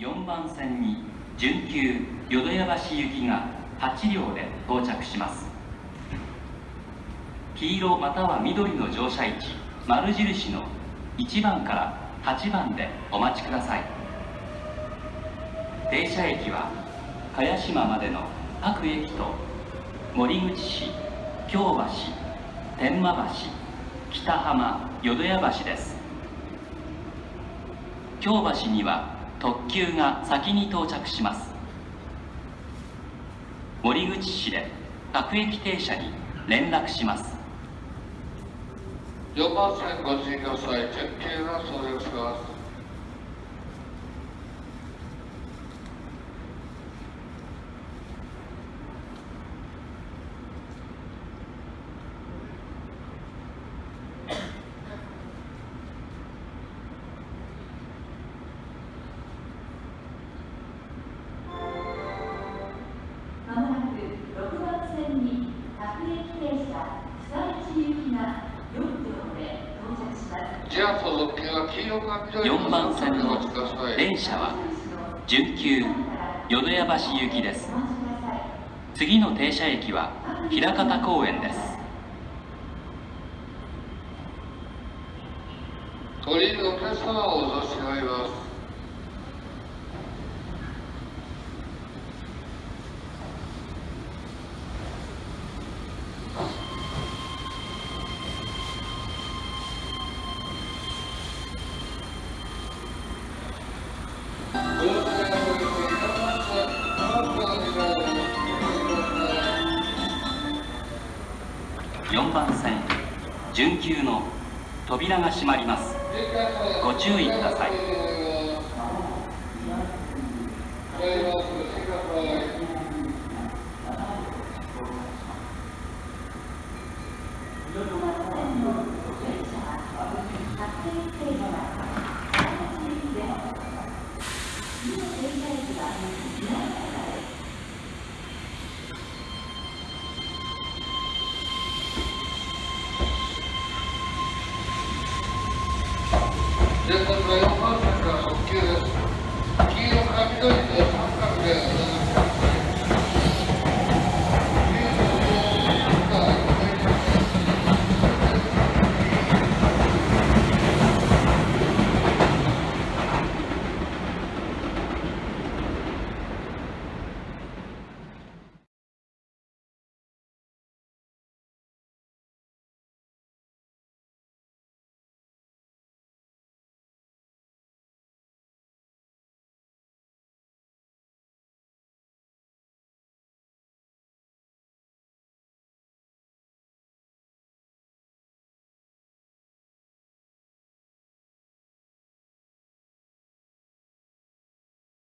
4番線に準急淀屋橋行きが8両で到着します。黄色または緑の乗車位置丸印の1番から8番でお待ちください。停車駅は茅島までの各駅と森口市京橋天満橋北浜淀屋橋です。京橋には特急が先に到着します。森口市で各駅停車に連絡します。4番線ご注意ください準急が到着しますまもなく6番線に各駅停車被災地行きが4両で到着します。じゃあ所属金は黄色か緑4番線の電車は準急淀屋橋行きです。次の停車駅は枚方公園です。降りるお客様をお差し上げます。4番線準急の扉が閉まります。ご注意ください。Good.